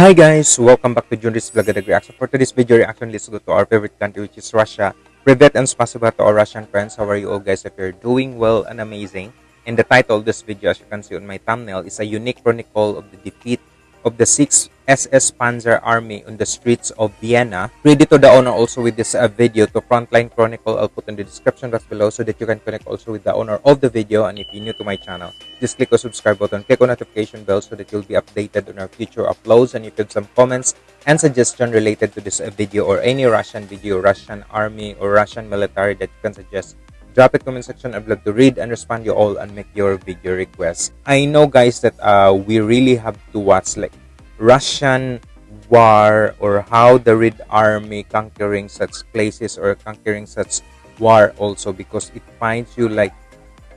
Hi guys, welcome back to Junris Vlog and Reaction. For today's video reaction, let's go to our favorite country which is Russia. Privet and spasiba to our Russian friends. How are you all guys? If you're doing well and amazing. And the title of this video, as you can see on my thumbnail, is a unique chronicle of the defeat of the 6th SS Panzer Army on the streets of Vienna. Credit to the owner also with this uh, video to Frontline Chronicle. I'll put in the description box below so that you can connect also with the owner of the video. And if you're new to my channel, just click the subscribe button, click on notification bell so that you'll be updated on our future uploads. And if you have some comments and suggestion related to this uh, video or any Russian video, Russian army or Russian military that you can suggest, drop it comment section i'd love to read and respond you all and make your video requests i know guys that uh we really have to watch like russian war or how the red army conquering such places or conquering such war also because it finds you like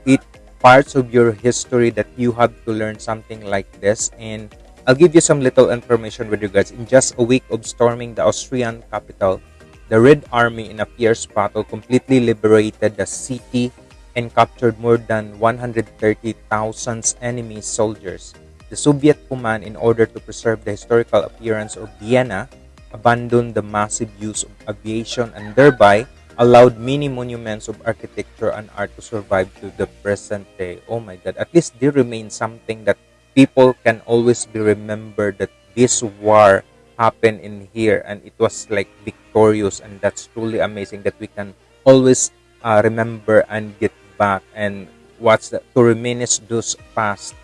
it parts of your history that you have to learn something like this and i'll give you some little information with guys in just a week of storming the austrian capital the Red Army, in a fierce battle, completely liberated the city and captured more than 130,000 enemy soldiers. The Soviet command, in order to preserve the historical appearance of Vienna, abandoned the massive use of aviation and thereby allowed many monuments of architecture and art to survive to the present day. Oh my god, at least they remain something that people can always be remembered that this war happened in here and it was like victorious and that's truly amazing that we can always uh, remember and get back and watch the, to reminisce those past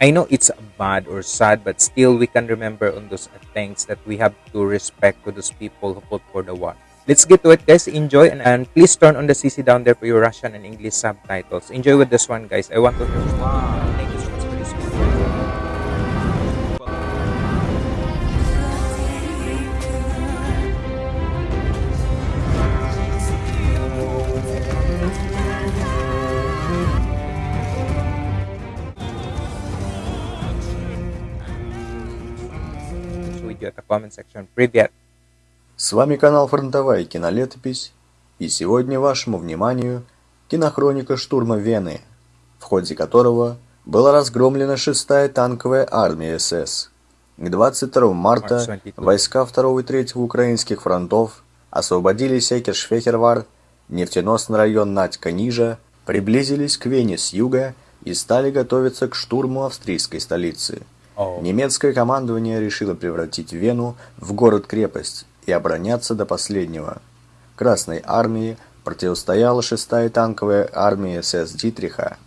i know it's bad or sad but still we can remember on those things that we have to respect to those people who fought for the war. Let's get to it guys. Enjoy and, and please turn on the cc down there for your russian and english subtitles. Enjoy with this one guys. I want to wow. Comment section. Привет! С вами канал Фронтовая кинолетопись, и сегодня вашему вниманию кинохроника штурма Вены, в ходе которого была разгромлена 6-я танковая армия СС. К 22 марта войска 2 и 3 украинских фронтов освободили Секершфехервар, нефтеносный район Надька-Нижа, приблизились к Вене с юга и стали готовиться к штурму австрийской столицы. Немецкое командование решило превратить Вену в город-крепость и обороняться до последнего. Красной армии противостояла 6-я танковая армия СС Дитриха.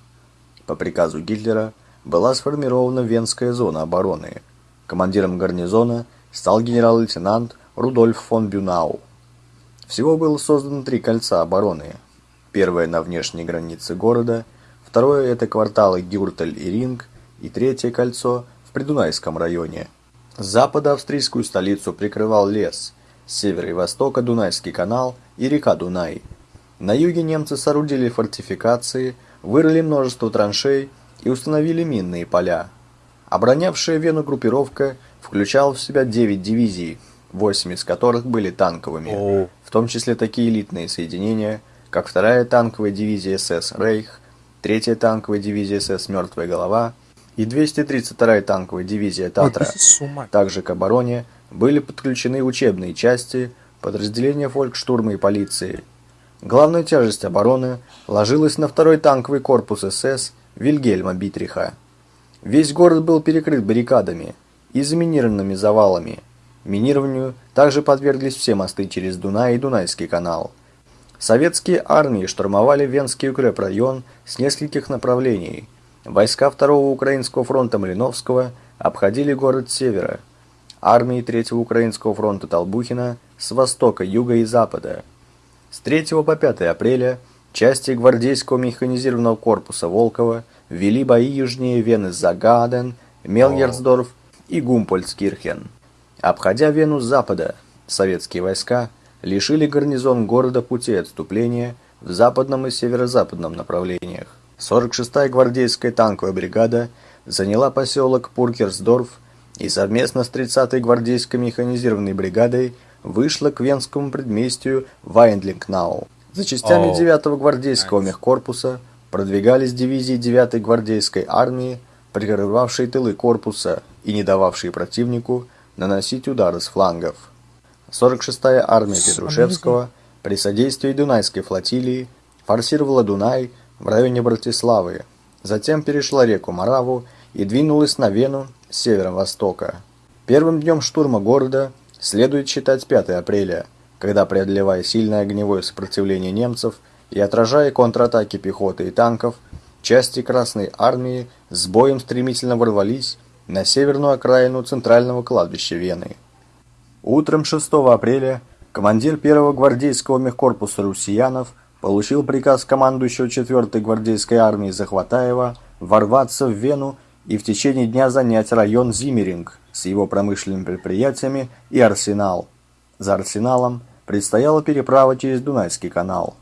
По приказу Гитлера была сформирована Венская зона обороны. Командиром гарнизона стал генерал-лейтенант Рудольф фон Бюнау. Всего было создано три кольца обороны. Первое на внешней границе города, второе это кварталы Гюртель и Ринг, и третье кольцо Придунайском районе. С запада австрийскую столицу прикрывал лес, с севера и востока Дунайский канал и река Дунай. На юге немцы соорудили фортификации, вырыли множество траншей и установили минные поля. Оборонявшая Вену группировка включала в себя 9 дивизий, 8 из которых были танковыми, в том числе такие элитные соединения, как 2-я танковая дивизия СС «Рейх», 3-я танковая дивизия СС «Мертвая голова», и 232-я танковая дивизия «Татра». Также к обороне были подключены учебные части, подразделения фолькштурма и полиции. Главная тяжесть обороны ложилась на второй танковый корпус СС Вильгельма Битриха. Весь город был перекрыт баррикадами и заминированными завалами. Минированию также подверглись все мосты через Дунай и Дунайский канал. Советские армии штурмовали Венский укрепрайон с нескольких направлений – Войска Второго Украинского фронта Малиновского обходили город с севера, армии Третьего Украинского фронта Толбухина с востока, юга и запада. С 3 по 5 апреля части гвардейского механизированного корпуса Волкова вели бои южнее Вены Загаден, Мелгерсдорф и Гумпольцкирхен. Обходя Вену с запада, советские войска лишили гарнизон города пути отступления в западном и северо-западном направлениях. 46-я гвардейская танковая бригада заняла поселок Пуркерсдорф и совместно с 30-й гвардейской механизированной бригадой вышла к венскому предместью Вайндлингнау. За частями 9-го гвардейского мехкорпуса продвигались дивизии 9-й гвардейской армии, прикрывавшие тылы корпуса и не дававшие противнику наносить удары с флангов. 46-я армия Петрушевского при содействии Дунайской флотилии форсировала Дунай в районе Братиславы, затем перешла реку Мораву и двинулась на Вену с северо-востока. Первым днем штурма города следует считать 5 апреля, когда, преодолевая сильное огневое сопротивление немцев и отражая контратаки пехоты и танков, части Красной Армии с боем стремительно ворвались на северную окраину центрального кладбища Вены. Утром 6 апреля командир 1-го гвардейского мехкорпуса «Русиянов» получил приказ командующего 4-й гвардейской армии Захватаева ворваться в Вену и в течение дня занять район Зимеринг с его промышленными предприятиями и арсенал. За арсеналом предстояла переправа через Дунайский канал.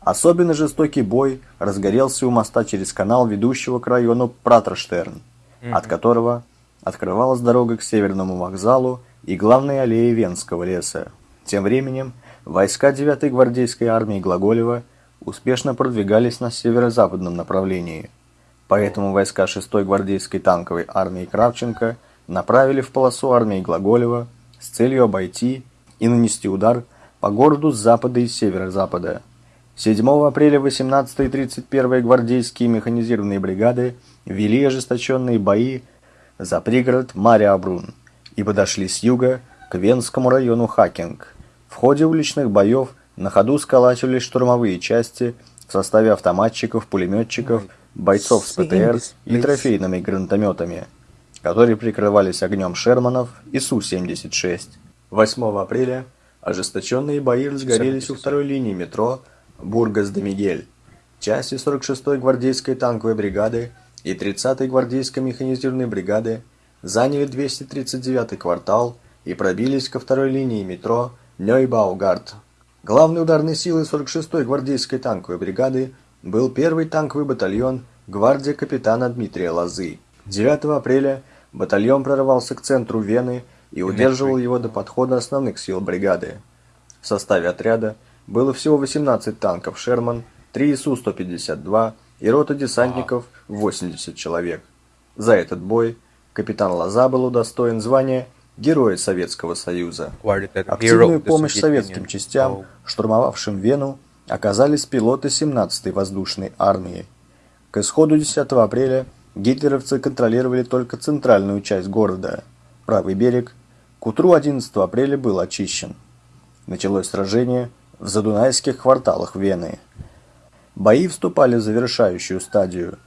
Особенно жестокий бой разгорелся у моста через канал, ведущего к району Пратроштерн, mm-hmm. от которого открывалась дорога к северному вокзалу и главной аллее Венского леса. Тем временем войска 9-й гвардейской армии Глаголева успешно продвигались на северо-западном направлении. Поэтому войска 6-й гвардейской танковой армии Кравченко направили в полосу армии Глаголева с целью обойти и нанести удар по городу с запада и северо-запада. 7 апреля 18-й и 31-й гвардейские механизированные бригады вели ожесточенные бои за пригород Мариабрун и подошли с юга к Венскому району Хакинг. В ходе уличных боев на ходу сколачивались штурмовые части в составе автоматчиков, пулеметчиков, бойцов с ПТР и трофейными гранатометами, которые прикрывались огнем Шерманов и Су-76. 8 апреля ожесточенные бои разгорелись у второй линии метро Бургас-де-Мигель. Части 46-й гвардейской танковой бригады и 30-й гвардейской механизированной бригады заняли 239-й квартал и пробились ко второй линии метро Нёйбаугард. Главной ударной силой 46-й гвардейской танковой бригады был первый танковый батальон гвардия капитана Дмитрия Лозы. 9 апреля батальон прорвался к центру Вены и удерживал его до подхода основных сил бригады. В составе отряда было всего 18 танков «Шерман», 3 СУ-152 и рота десантников 80 человек. За этот бой капитан Лоза был удостоен звания Героя Советского Союза. Активную помощь советским частям, штурмовавшим Вену, оказались пилоты 17-й воздушной армии. К исходу 10 апреля гитлеровцы контролировали только центральную часть города. Правый берег к утру 11 апреля был очищен. Началось сражение в задунайских кварталах Вены. Бои вступали в завершающую стадию.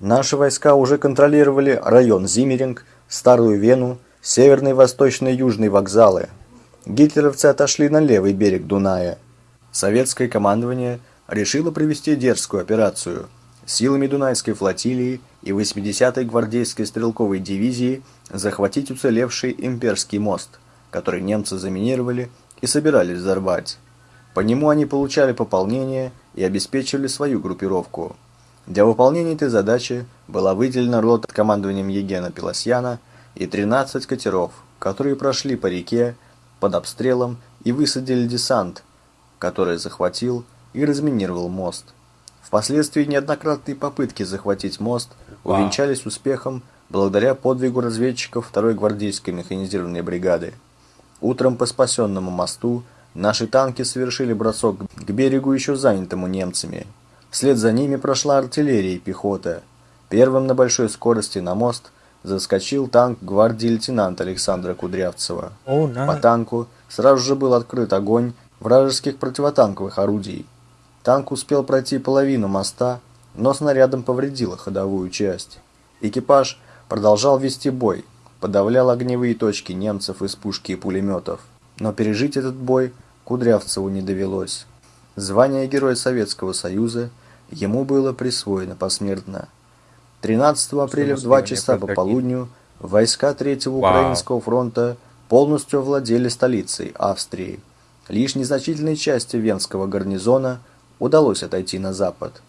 Наши войска уже контролировали район Зимеринг, Старую Вену, северный, восточный, южный вокзалы. Гитлеровцы отошли на левый берег Дуная. Советское командование решило провести дерзкую операцию. Силами Дунайской флотилии и 80-й гвардейской стрелковой дивизии захватить уцелевший имперский мост, который немцы заминировали и собирались взорвать. По нему они получали пополнение и обеспечивали свою группировку. Для выполнения этой задачи была выделена рота командованием Егена Пелосьяна и 13 катеров, которые прошли по реке под обстрелом и высадили десант, который захватил и разминировал мост. Впоследствии неоднократные попытки захватить мост увенчались успехом благодаря подвигу разведчиков 2-й гвардейской механизированной бригады. Утром по спасенному мосту наши танки совершили бросок к берегу еще занятому немцами. Вслед за ними прошла артиллерия и пехота. Первым на большой скорости на мост заскочил танк гвардии лейтенанта Александра Кудрявцева. Oh. По танку сразу же был открыт огонь вражеских противотанковых орудий. Танк успел пройти половину моста, но снарядом повредило ходовую часть. Экипаж продолжал вести бой, подавлял огневые точки немцев из пушки и пулеметов. Но пережить этот бой Кудрявцеву не довелось. Звание Героя Советского Союза ему было присвоено посмертно. 13 апреля в 2 часа по полудню войска Третьего Украинского фронта полностью овладели столицей Австрии. Лишь незначительной части Венского гарнизона удалось отойти на запад.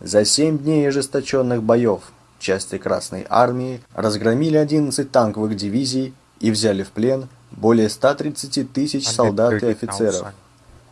За семь дней ожесточенных боев части Красной Армии разгромили 11 танковых дивизий и взяли в плен более 130 тысяч солдат и офицеров.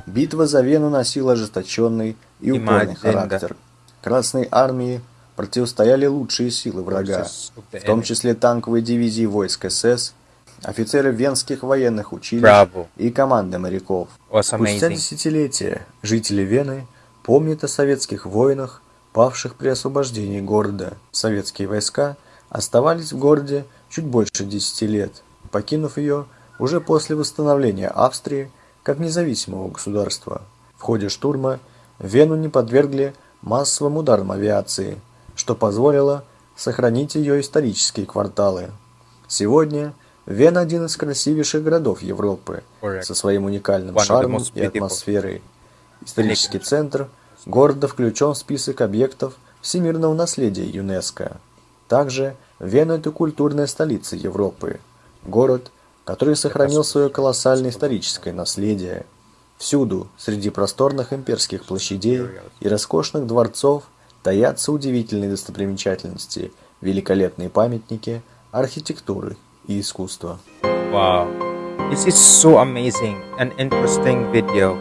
Битва за Вену носила ожесточенный и упорный характер. Красной Армии противостояли лучшие силы врага, в том числе танковые дивизии войск СС, офицеры венских военных училищ и команды моряков. Спустя десятилетия жители Вены помнят о советских воинах, павших при освобождении города. Советские войска оставались в городе чуть больше 10 лет, покинув ее уже после восстановления Австрии как независимого государства. В ходе штурма Вену не подвергли массовым ударам авиации, что позволило сохранить ее исторические кварталы. Сегодня Вена один из красивейших городов Европы со своим уникальным шармом и атмосферой. Исторический центр города включен в список объектов всемирного наследия ЮНЕСКО. Также Вена – это культурная столица Европы. Город, который сохранил свое колоссальное историческое наследие. Всюду, среди просторных имперских площадей и роскошных дворцов, таятся удивительные достопримечательности, великолепные памятники архитектуры и искусства. Wow. This is so amazing and interesting video.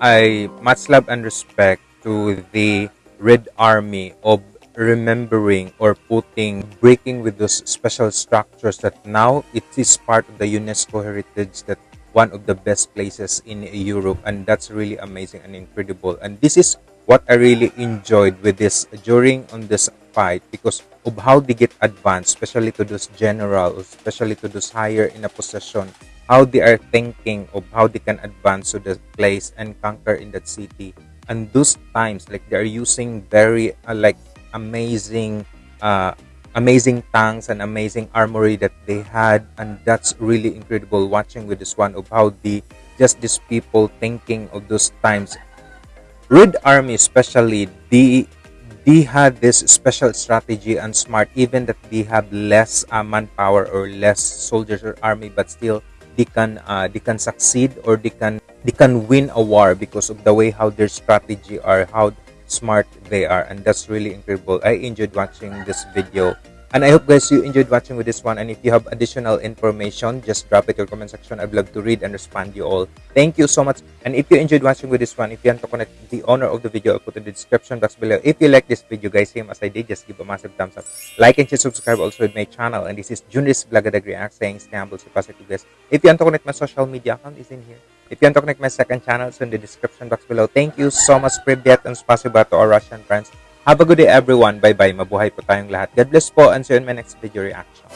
I much love and respect to the Red Army of remembering or putting breaking with those special structures that now it is part of the UNESCO heritage that one of the best places in Europe and that's really amazing and incredible and this is what I really enjoyed with this during on this fight because of how they get advanced, especially to those generals, especially to those higher in a position, how they are thinking of how they can advance to the place and conquer in that city. And those times, like they are using very uh, like amazing, uh, amazing tanks and amazing armory that they had, and that's really incredible. Watching with this one of how the just these people thinking of those times Red Army especially they they had this special strategy and smart even that they have less uh, manpower or less soldiers or army but still they can uh, they can succeed or they can they can win a war because of the way how their strategy are how smart they are and that's really incredible. I enjoyed watching this video and i hope guys you enjoyed watching with this one and if you have additional information just drop it in your comment section. I'd love to read and respond you all. Thank you so much and if you enjoyed watching with this one if you want to connect the owner of the video i'll put in the description box below. If you like this video guys same as i did just give a massive thumbs up. Like and subscribe also with my channel and this is Junis Blagadag React saying stay positive guys if you want to connect my social media account is in here if you want to connect my second channel it's in the description box below. Thank you so much Privyet and spasiba to our Russian friends. Have a good day everyone. Bye bye mabuhay po tayong lahat. God bless po and see you in my next video reaction